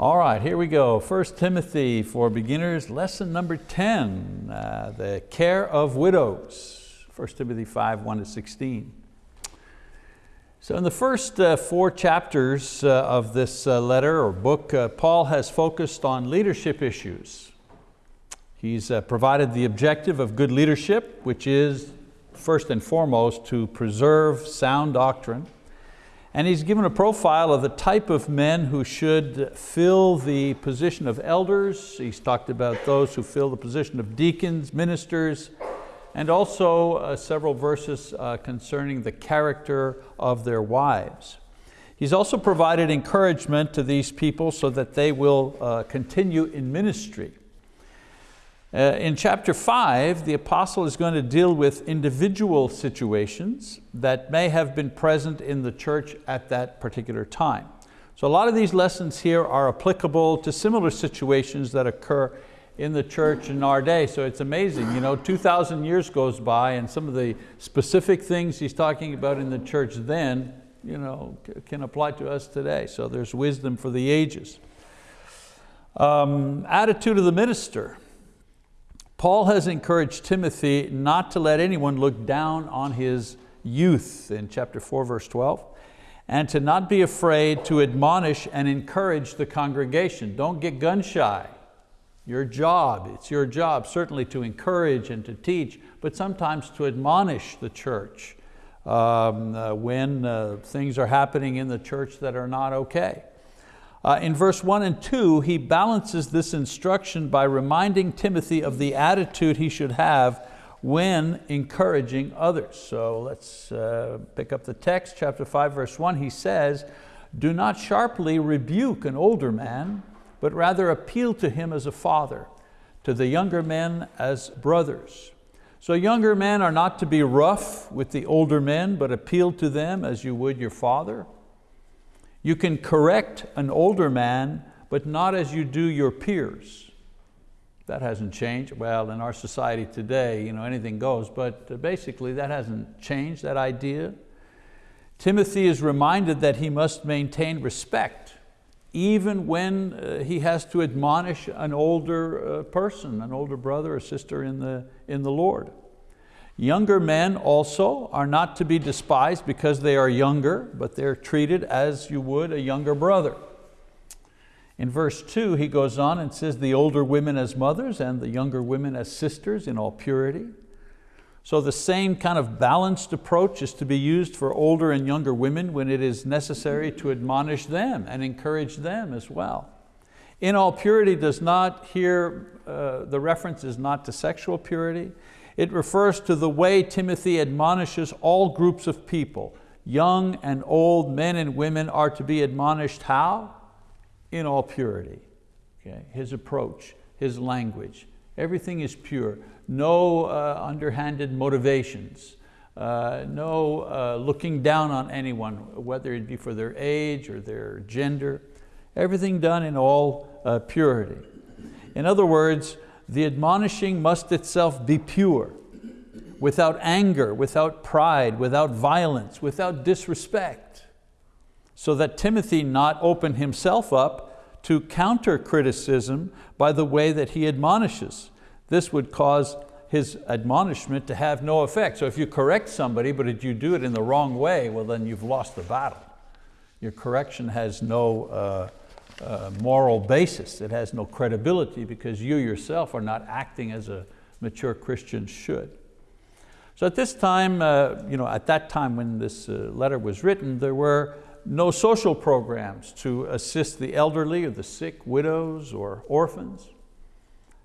All right, here we go. 1 Timothy for beginners, lesson number 10, uh, the care of widows. 1 Timothy 5, 1 to 16. So in the first uh, four chapters uh, of this uh, letter or book, uh, Paul has focused on leadership issues. He's uh, provided the objective of good leadership, which is first and foremost to preserve sound doctrine, and he's given a profile of the type of men who should fill the position of elders. He's talked about those who fill the position of deacons, ministers, and also uh, several verses uh, concerning the character of their wives. He's also provided encouragement to these people so that they will uh, continue in ministry. Uh, in chapter five, the apostle is going to deal with individual situations that may have been present in the church at that particular time. So a lot of these lessons here are applicable to similar situations that occur in the church in our day. So it's amazing, you know, 2,000 years goes by and some of the specific things he's talking about in the church then you know, can apply to us today. So there's wisdom for the ages. Um, attitude of the minister. Paul has encouraged Timothy not to let anyone look down on his youth in chapter 4, verse 12, and to not be afraid to admonish and encourage the congregation. Don't get gun shy. Your job, it's your job certainly to encourage and to teach, but sometimes to admonish the church um, uh, when uh, things are happening in the church that are not okay. Uh, in verse one and two, he balances this instruction by reminding Timothy of the attitude he should have when encouraging others. So let's uh, pick up the text, chapter five, verse one. He says, do not sharply rebuke an older man, but rather appeal to him as a father, to the younger men as brothers. So younger men are not to be rough with the older men, but appeal to them as you would your father. You can correct an older man, but not as you do your peers. That hasn't changed. Well, in our society today, you know, anything goes, but basically that hasn't changed, that idea. Timothy is reminded that he must maintain respect even when uh, he has to admonish an older uh, person, an older brother or sister in the, in the Lord. Younger men also are not to be despised because they are younger, but they're treated as you would a younger brother. In verse two, he goes on and says, the older women as mothers and the younger women as sisters in all purity. So the same kind of balanced approach is to be used for older and younger women when it is necessary to admonish them and encourage them as well. In all purity does not here, uh, the reference is not to sexual purity, it refers to the way Timothy admonishes all groups of people. Young and old men and women are to be admonished how? In all purity. Okay? His approach, his language, everything is pure. No uh, underhanded motivations. Uh, no uh, looking down on anyone, whether it be for their age or their gender. Everything done in all uh, purity. In other words, the admonishing must itself be pure, without anger, without pride, without violence, without disrespect, so that Timothy not open himself up to counter criticism by the way that he admonishes. This would cause his admonishment to have no effect. So if you correct somebody, but if you do it in the wrong way, well then you've lost the battle. Your correction has no uh, moral basis. It has no credibility because you yourself are not acting as a mature Christian should. So at this time, uh, you know, at that time when this uh, letter was written, there were no social programs to assist the elderly or the sick, widows or orphans.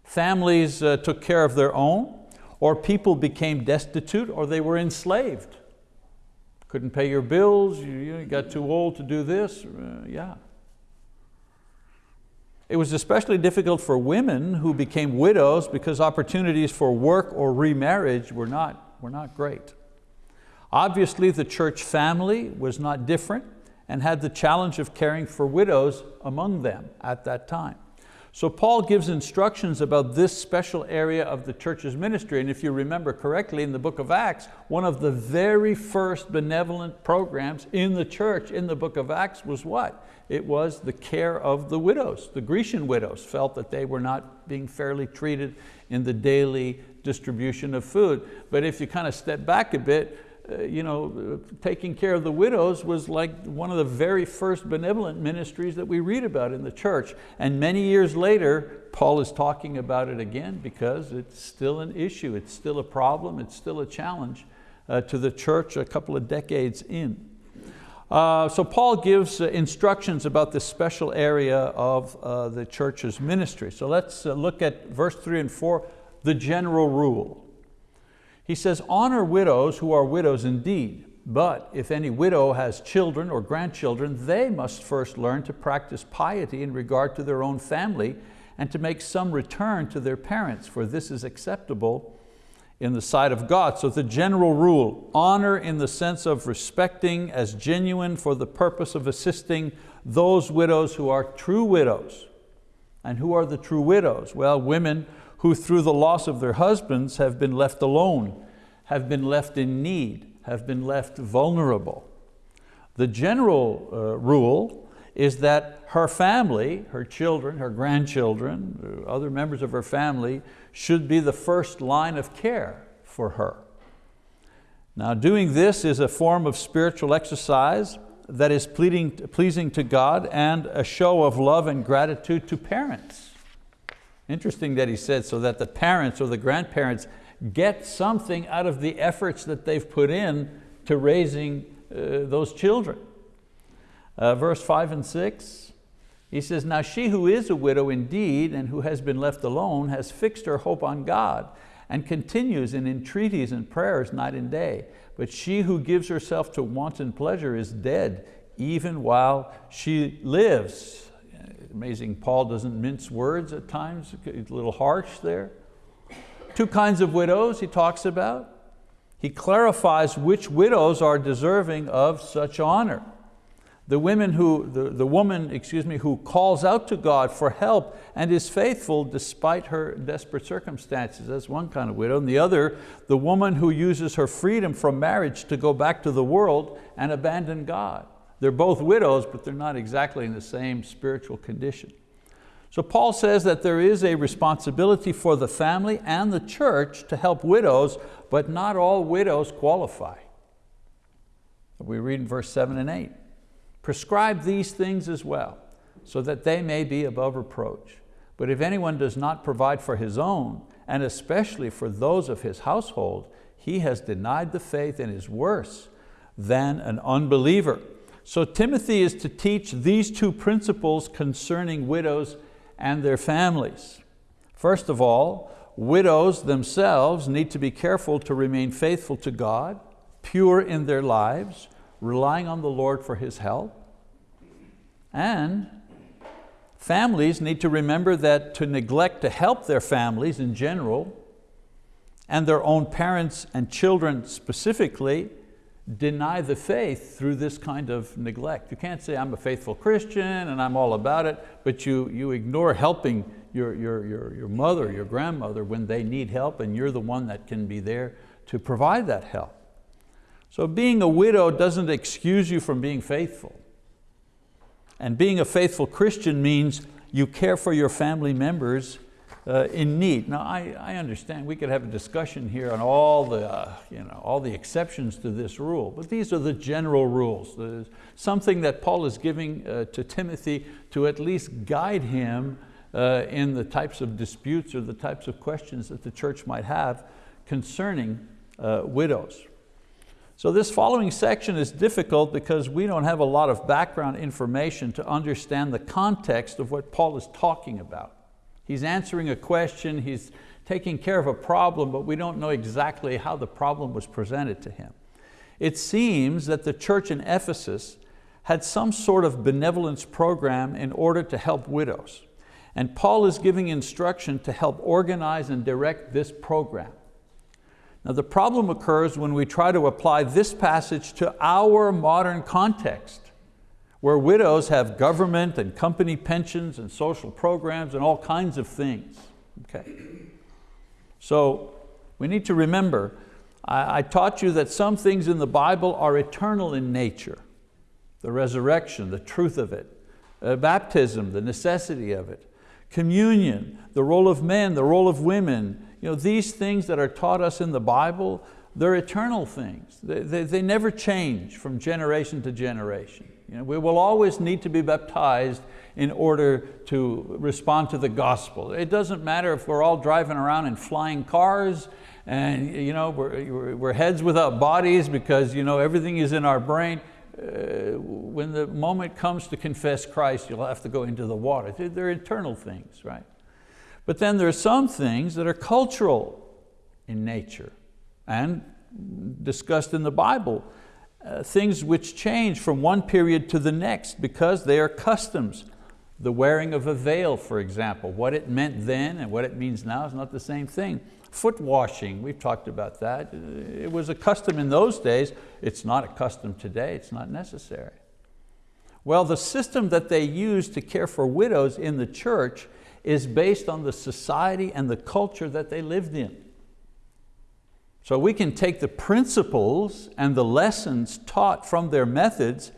Families uh, took care of their own, or people became destitute or they were enslaved. Couldn't pay your bills, you, you got too old to do this, uh, yeah. It was especially difficult for women who became widows because opportunities for work or remarriage were not, were not great. Obviously the church family was not different and had the challenge of caring for widows among them at that time. So Paul gives instructions about this special area of the church's ministry. And if you remember correctly in the book of Acts, one of the very first benevolent programs in the church in the book of Acts was what? It was the care of the widows. The Grecian widows felt that they were not being fairly treated in the daily distribution of food. But if you kind of step back a bit, uh, you know, taking care of the widows was like one of the very first benevolent ministries that we read about in the church. And many years later, Paul is talking about it again because it's still an issue, it's still a problem, it's still a challenge uh, to the church a couple of decades in. Uh, so Paul gives uh, instructions about this special area of uh, the church's ministry. So let's uh, look at verse three and four, the general rule. He says, honor widows who are widows indeed, but if any widow has children or grandchildren, they must first learn to practice piety in regard to their own family and to make some return to their parents, for this is acceptable in the sight of God. So the general rule, honor in the sense of respecting as genuine for the purpose of assisting those widows who are true widows. And who are the true widows? Well, women who through the loss of their husbands have been left alone, have been left in need, have been left vulnerable. The general uh, rule is that her family, her children, her grandchildren, other members of her family should be the first line of care for her. Now doing this is a form of spiritual exercise that is pleasing to God and a show of love and gratitude to parents. Interesting that he said so that the parents or the grandparents get something out of the efforts that they've put in to raising uh, those children. Uh, verse five and six, he says, now she who is a widow indeed and who has been left alone has fixed her hope on God and continues in entreaties and prayers night and day. But she who gives herself to wanton pleasure is dead, even while she lives. Amazing, Paul doesn't mince words at times, a little harsh there. Two kinds of widows he talks about. He clarifies which widows are deserving of such honor. The, women who, the, the woman excuse me, who calls out to God for help and is faithful despite her desperate circumstances. That's one kind of widow. And the other, the woman who uses her freedom from marriage to go back to the world and abandon God. They're both widows, but they're not exactly in the same spiritual condition. So Paul says that there is a responsibility for the family and the church to help widows, but not all widows qualify. We read in verse seven and eight. Prescribe these things as well, so that they may be above reproach. But if anyone does not provide for his own, and especially for those of his household, he has denied the faith and is worse than an unbeliever. So Timothy is to teach these two principles concerning widows and their families. First of all, widows themselves need to be careful to remain faithful to God, pure in their lives, relying on the Lord for His help. And families need to remember that to neglect to help their families in general, and their own parents and children specifically, deny the faith through this kind of neglect. You can't say I'm a faithful Christian and I'm all about it, but you, you ignore helping your, your, your, your mother, your grandmother when they need help and you're the one that can be there to provide that help. So being a widow doesn't excuse you from being faithful. And being a faithful Christian means you care for your family members uh, in need. Now I, I understand we could have a discussion here on all the, uh, you know, all the exceptions to this rule, but these are the general rules. There's something that Paul is giving uh, to Timothy to at least guide him uh, in the types of disputes or the types of questions that the church might have concerning uh, widows. So this following section is difficult because we don't have a lot of background information to understand the context of what Paul is talking about. He's answering a question, he's taking care of a problem, but we don't know exactly how the problem was presented to him. It seems that the church in Ephesus had some sort of benevolence program in order to help widows. And Paul is giving instruction to help organize and direct this program. Now the problem occurs when we try to apply this passage to our modern context where widows have government and company pensions and social programs and all kinds of things. Okay. So we need to remember, I, I taught you that some things in the Bible are eternal in nature. The resurrection, the truth of it. Uh, baptism, the necessity of it. Communion, the role of men, the role of women. You know, these things that are taught us in the Bible, they're eternal things. They, they, they never change from generation to generation. You know, we will always need to be baptized in order to respond to the gospel. It doesn't matter if we're all driving around in flying cars and you know, we're, we're heads without bodies because you know, everything is in our brain. Uh, when the moment comes to confess Christ, you'll have to go into the water. They're eternal things, right? But then there are some things that are cultural in nature and discussed in the Bible. Uh, things which change from one period to the next because they are customs. The wearing of a veil, for example, what it meant then and what it means now is not the same thing. Foot washing, we've talked about that. It was a custom in those days. It's not a custom today, it's not necessary. Well, the system that they used to care for widows in the church is based on the society and the culture that they lived in. So we can take the principles and the lessons taught from their methods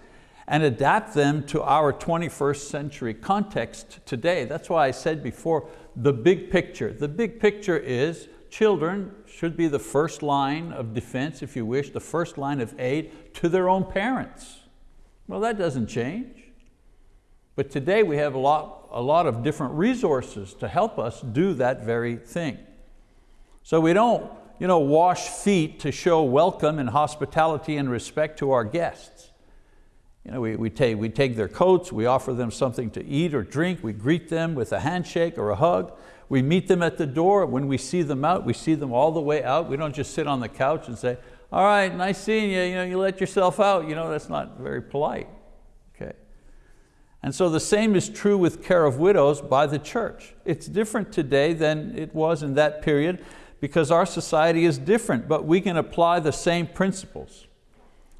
and adapt them to our 21st century context today. That's why I said before, the big picture. The big picture is children should be the first line of defense, if you wish, the first line of aid to their own parents. Well, that doesn't change. But today we have a lot, a lot of different resources to help us do that very thing. So we don't you know, wash feet to show welcome and hospitality and respect to our guests. You know, we, we, take, we take their coats, we offer them something to eat or drink, we greet them with a handshake or a hug. We meet them at the door. When we see them out, we see them all the way out. We don't just sit on the couch and say, all right, nice seeing you, you, know, you let yourself out. You know, that's not very polite. And so the same is true with care of widows by the church. It's different today than it was in that period because our society is different, but we can apply the same principles.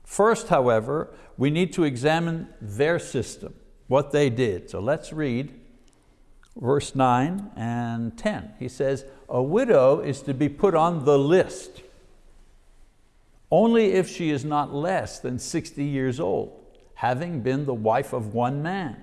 First, however, we need to examine their system, what they did. So let's read verse 9 and 10. He says, a widow is to be put on the list only if she is not less than 60 years old, having been the wife of one man,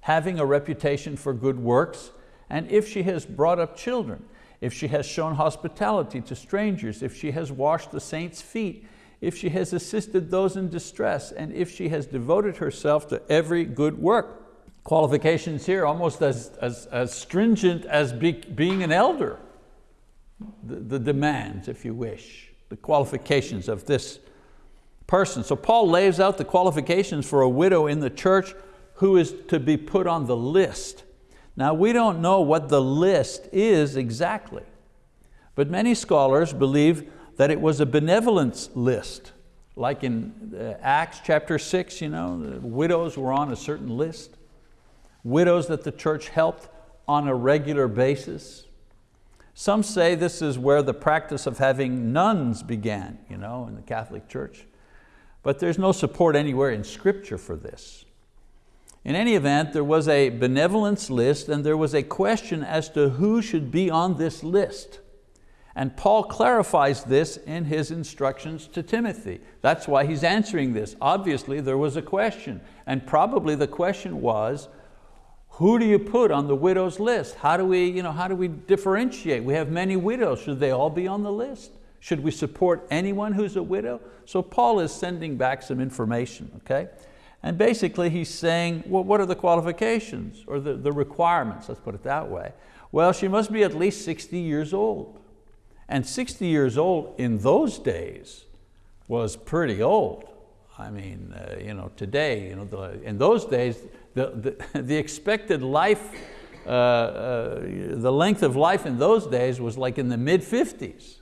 having a reputation for good works, and if she has brought up children, if she has shown hospitality to strangers, if she has washed the saints' feet, if she has assisted those in distress, and if she has devoted herself to every good work. Qualifications here almost as, as, as stringent as be, being an elder. The, the demands, if you wish, the qualifications of this person. So Paul lays out the qualifications for a widow in the church who is to be put on the list now we don't know what the list is exactly, but many scholars believe that it was a benevolence list. Like in uh, Acts chapter six, you know, widows were on a certain list. Widows that the church helped on a regular basis. Some say this is where the practice of having nuns began, you know, in the Catholic Church. But there's no support anywhere in scripture for this. In any event, there was a benevolence list and there was a question as to who should be on this list. And Paul clarifies this in his instructions to Timothy. That's why he's answering this. Obviously there was a question and probably the question was, who do you put on the widow's list? How do we, you know, how do we differentiate? We have many widows, should they all be on the list? Should we support anyone who's a widow? So Paul is sending back some information, okay? And basically he's saying, well, what are the qualifications or the, the requirements, let's put it that way. Well, she must be at least 60 years old. And 60 years old in those days was pretty old. I mean, uh, you know, today, you know, the, in those days, the, the, the expected life, uh, uh, the length of life in those days was like in the mid 50s.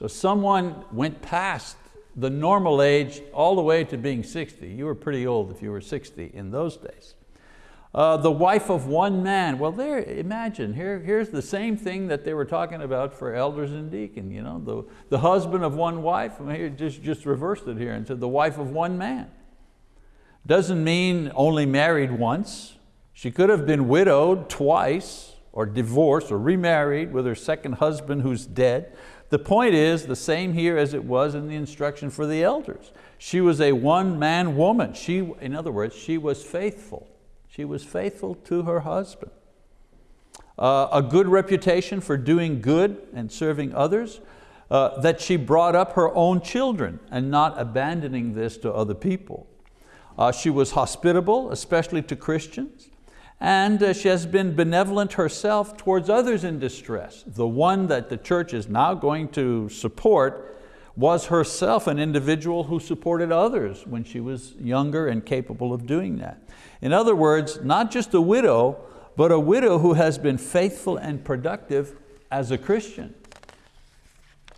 So someone went past the normal age all the way to being 60. You were pretty old if you were 60 in those days. Uh, the wife of one man. Well, there, imagine, here, here's the same thing that they were talking about for elders and deacon. You know, the, the husband of one wife, I mean, just, just reversed it here and said the wife of one man. Doesn't mean only married once. She could have been widowed twice or divorced or remarried with her second husband who's dead. The point is the same here as it was in the instruction for the elders. She was a one-man woman. She, in other words, she was faithful. She was faithful to her husband. Uh, a good reputation for doing good and serving others, uh, that she brought up her own children and not abandoning this to other people. Uh, she was hospitable, especially to Christians, and uh, she has been benevolent herself towards others in distress. The one that the church is now going to support was herself an individual who supported others when she was younger and capable of doing that. In other words, not just a widow, but a widow who has been faithful and productive as a Christian.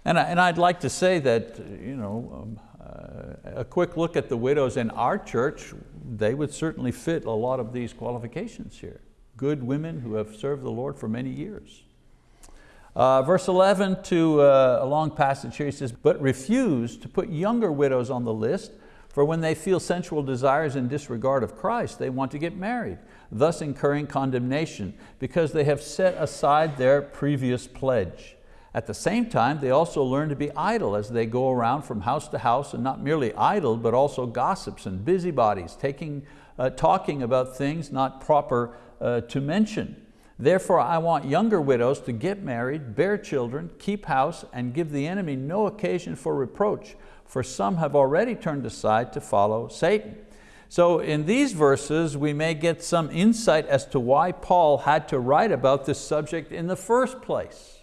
And, I, would like to say that you know, um, uh, a quick look at the widows in our church, they would certainly fit a lot of these qualifications here. Good women who have served the Lord for many years. Uh, verse 11 to uh, a long passage here, he says, but refuse to put younger widows on the list, for when they feel sensual desires in disregard of Christ, they want to get married, thus incurring condemnation, because they have set aside their previous pledge. At the same time, they also learn to be idle as they go around from house to house, and not merely idle, but also gossips and busybodies, taking, uh, talking about things not proper uh, to mention. Therefore, I want younger widows to get married, bear children, keep house, and give the enemy no occasion for reproach, for some have already turned aside to follow Satan. So in these verses, we may get some insight as to why Paul had to write about this subject in the first place.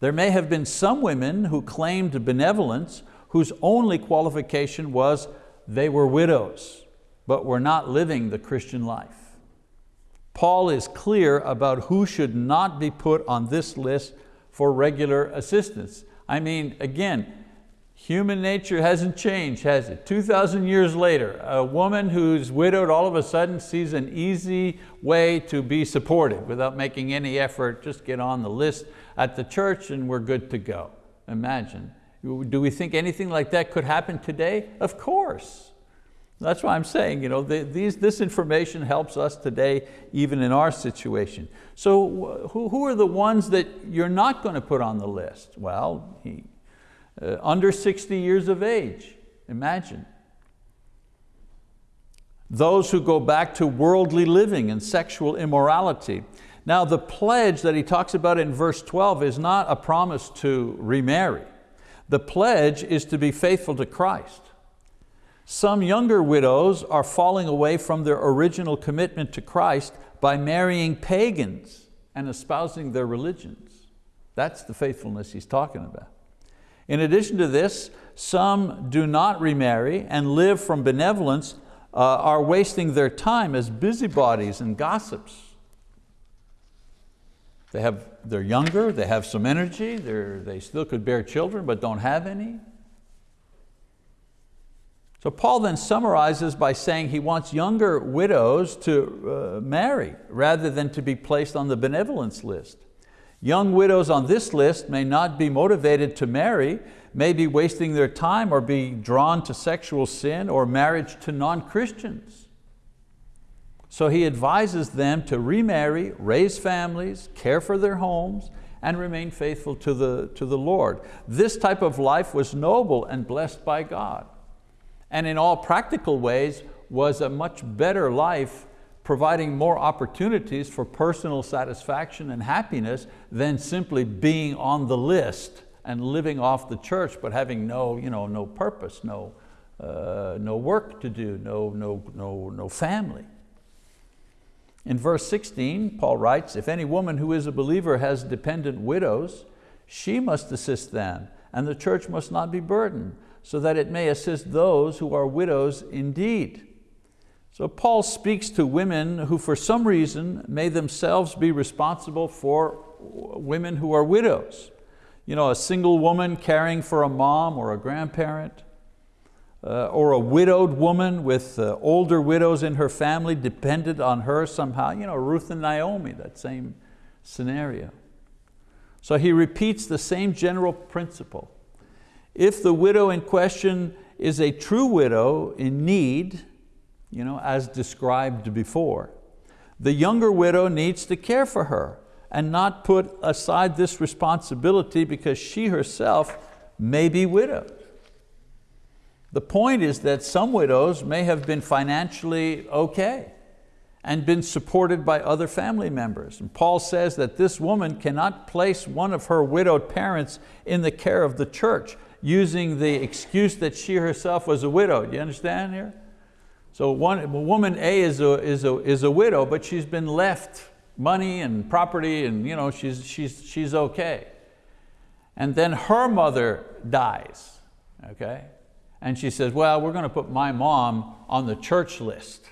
There may have been some women who claimed benevolence whose only qualification was they were widows, but were not living the Christian life. Paul is clear about who should not be put on this list for regular assistance. I mean, again, human nature hasn't changed, has it? 2,000 years later, a woman who's widowed all of a sudden sees an easy way to be supported without making any effort, just get on the list at the church and we're good to go. Imagine. Do we think anything like that could happen today? Of course. That's why I'm saying, you know, the, these, this information helps us today, even in our situation. So who, who are the ones that you're not going to put on the list? Well, he, uh, under 60 years of age, imagine. Those who go back to worldly living and sexual immorality. Now the pledge that he talks about in verse 12 is not a promise to remarry. The pledge is to be faithful to Christ. Some younger widows are falling away from their original commitment to Christ by marrying pagans and espousing their religions. That's the faithfulness he's talking about. In addition to this, some do not remarry and live from benevolence, uh, are wasting their time as busybodies and gossips. They have, they're younger, they have some energy, they still could bear children but don't have any. So Paul then summarizes by saying he wants younger widows to uh, marry rather than to be placed on the benevolence list. Young widows on this list may not be motivated to marry, may be wasting their time or be drawn to sexual sin or marriage to non-Christians. So he advises them to remarry, raise families, care for their homes, and remain faithful to the, to the Lord. This type of life was noble and blessed by God. And in all practical ways was a much better life providing more opportunities for personal satisfaction and happiness than simply being on the list and living off the church but having no, you know, no purpose, no, uh, no work to do, no, no, no, no family. In verse 16, Paul writes, if any woman who is a believer has dependent widows, she must assist them, and the church must not be burdened, so that it may assist those who are widows indeed. So Paul speaks to women who for some reason may themselves be responsible for women who are widows. You know, a single woman caring for a mom or a grandparent, uh, or a widowed woman with uh, older widows in her family depended on her somehow, you know, Ruth and Naomi, that same scenario. So he repeats the same general principle. If the widow in question is a true widow in need, you know, as described before. The younger widow needs to care for her and not put aside this responsibility because she herself may be widowed. The point is that some widows may have been financially okay and been supported by other family members. And Paul says that this woman cannot place one of her widowed parents in the care of the church using the excuse that she herself was a widow. Do you understand here? So one, woman A is a, is, a, is a widow, but she's been left money and property and you know, she's, she's, she's okay. And then her mother dies, okay? And she says, well, we're going to put my mom on the church list.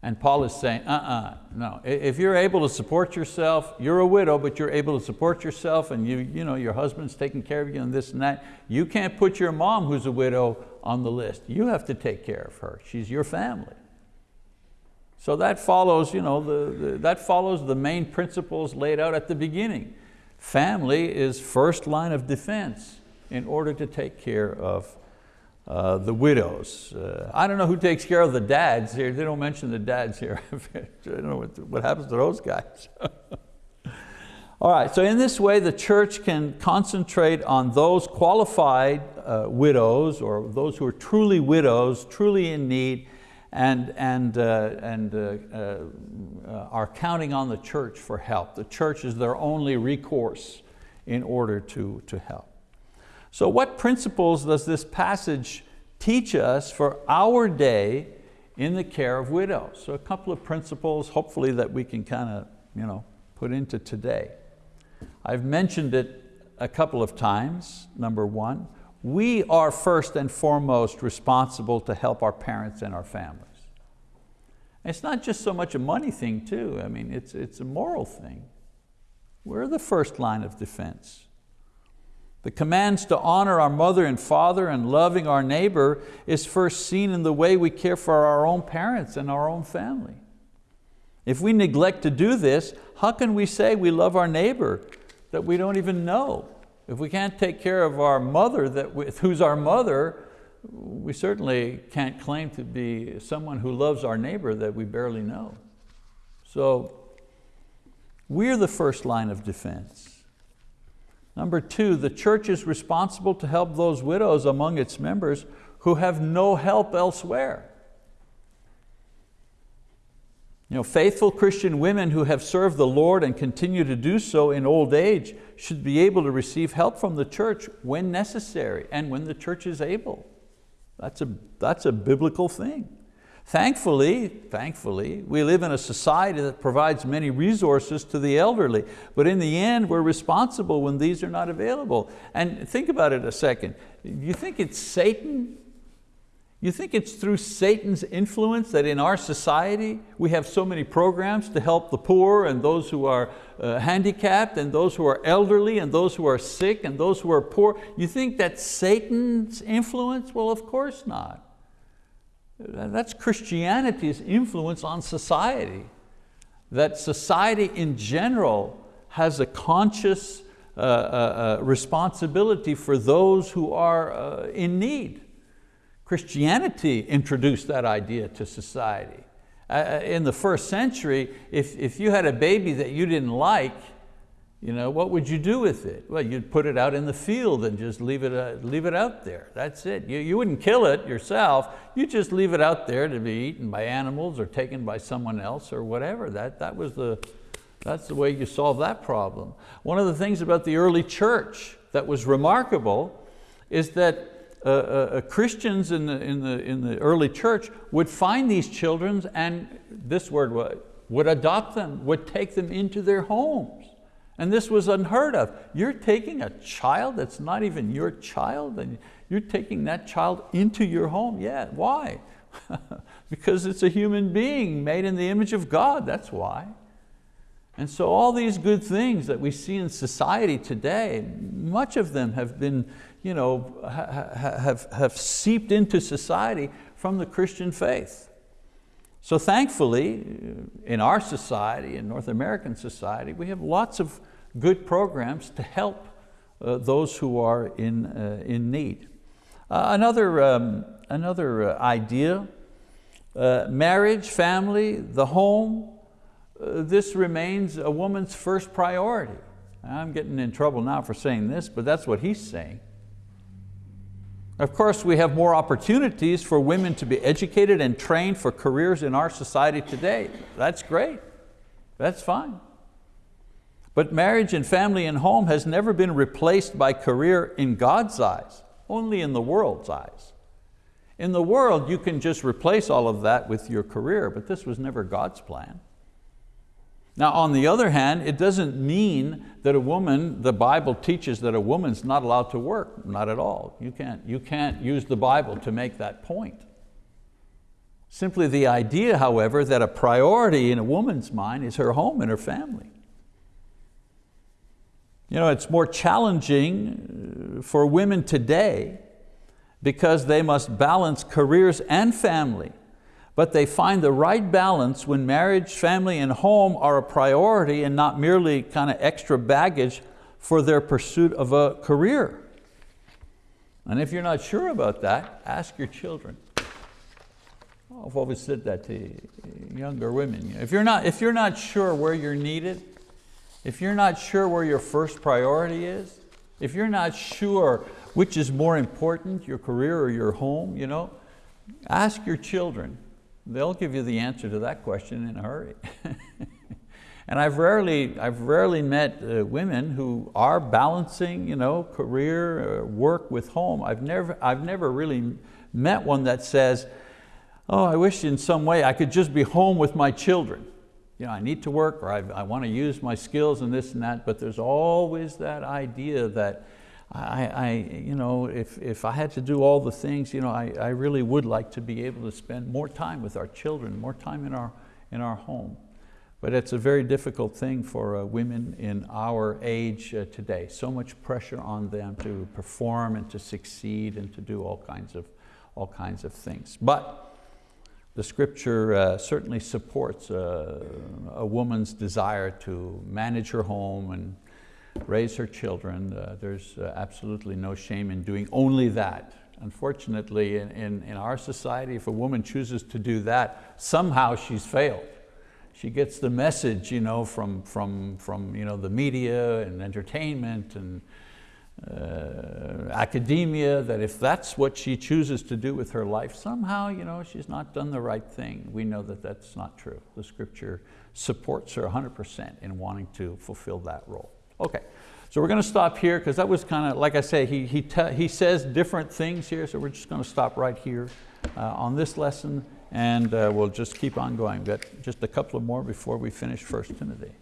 And Paul is saying, uh-uh, no. If you're able to support yourself, you're a widow, but you're able to support yourself and you, you know, your husband's taking care of you and this and that, you can't put your mom who's a widow on the list. You have to take care of her. She's your family. So that follows, you know, the, the, that follows the main principles laid out at the beginning. Family is first line of defense in order to take care of uh, the widows. Uh, I don't know who takes care of the dads here. They don't mention the dads here. I don't know what, what happens to those guys. All right, so in this way the church can concentrate on those qualified uh, widows or those who are truly widows, truly in need, and, and, uh, and uh, uh, are counting on the church for help. The church is their only recourse in order to, to help. So what principles does this passage teach us for our day in the care of widows? So a couple of principles, hopefully that we can kind of you know, put into today. I've mentioned it a couple of times, number one. We are first and foremost responsible to help our parents and our families. It's not just so much a money thing too, I mean, it's, it's a moral thing. We're the first line of defense. The commands to honor our mother and father and loving our neighbor is first seen in the way we care for our own parents and our own family. If we neglect to do this, how can we say we love our neighbor that we don't even know? If we can't take care of our mother, that we, who's our mother, we certainly can't claim to be someone who loves our neighbor that we barely know. So we're the first line of defense. Number two, the church is responsible to help those widows among its members who have no help elsewhere. You know, faithful Christian women who have served the Lord and continue to do so in old age should be able to receive help from the church when necessary and when the church is able. That's a, that's a biblical thing. Thankfully, thankfully, we live in a society that provides many resources to the elderly, but in the end, we're responsible when these are not available. And think about it a second. You think it's Satan? You think it's through Satan's influence that in our society we have so many programs to help the poor and those who are uh, handicapped and those who are elderly and those who are sick and those who are poor? You think that's Satan's influence? Well, of course not. That's Christianity's influence on society. That society in general has a conscious uh, uh, uh, responsibility for those who are uh, in need. Christianity introduced that idea to society. Uh, in the first century, if, if you had a baby that you didn't like, you know, what would you do with it? Well, you'd put it out in the field and just leave it, uh, leave it out there. That's it. You, you wouldn't kill it yourself. You just leave it out there to be eaten by animals or taken by someone else or whatever. That, that was the, that's the way you solve that problem. One of the things about the early church that was remarkable is that uh, uh, uh Christians in the, in, the, in the early church would find these children and this word would, adopt them, would take them into their homes. And this was unheard of. You're taking a child that's not even your child and you're taking that child into your home. Yeah, why? because it's a human being made in the image of God, that's why. And so all these good things that we see in society today, much of them have been, you know, have, have seeped into society from the Christian faith. So thankfully, in our society, in North American society, we have lots of good programs to help uh, those who are in, uh, in need. Uh, another um, another uh, idea uh, marriage, family, the home, this remains a woman's first priority. I'm getting in trouble now for saying this, but that's what he's saying. Of course, we have more opportunities for women to be educated and trained for careers in our society today. That's great, that's fine. But marriage and family and home has never been replaced by career in God's eyes, only in the world's eyes. In the world, you can just replace all of that with your career, but this was never God's plan. Now on the other hand, it doesn't mean that a woman, the Bible teaches that a woman's not allowed to work, not at all. You can't, you can't use the Bible to make that point. Simply the idea, however, that a priority in a woman's mind is her home and her family. You know, it's more challenging uh, for women today because they must balance careers and family but they find the right balance when marriage, family, and home are a priority and not merely kind of extra baggage for their pursuit of a career. And if you're not sure about that, ask your children. I've always said that to younger women. If you're, not, if you're not sure where you're needed, if you're not sure where your first priority is, if you're not sure which is more important, your career or your home, you know, ask your children, they'll give you the answer to that question in a hurry. and I've rarely, I've rarely met uh, women who are balancing you know, career, uh, work with home. I've never, I've never really met one that says, oh, I wish in some way I could just be home with my children. You know, I need to work or I, I want to use my skills and this and that, but there's always that idea that I, I, you know, if, if I had to do all the things, you know, I, I really would like to be able to spend more time with our children, more time in our, in our home. But it's a very difficult thing for uh, women in our age uh, today. So much pressure on them to perform and to succeed and to do all kinds of, all kinds of things. But the scripture uh, certainly supports uh, a woman's desire to manage her home and raise her children. Uh, there's uh, absolutely no shame in doing only that. Unfortunately, in, in, in, our society, if a woman chooses to do that, somehow she's failed. She gets the message you know, from, from, from you know, the media and entertainment and uh, academia that if that's what she chooses to do with her life, somehow you know, she's not done the right thing. We know that that's not true. The scripture supports her 100% in wanting to fulfill that role. Okay, so we're going to stop here because that was kind of, like I say, he, he, he says different things here, so we're just going to stop right here uh, on this lesson and uh, we'll just keep on going. Got just a couple of more before we finish 1 Timothy.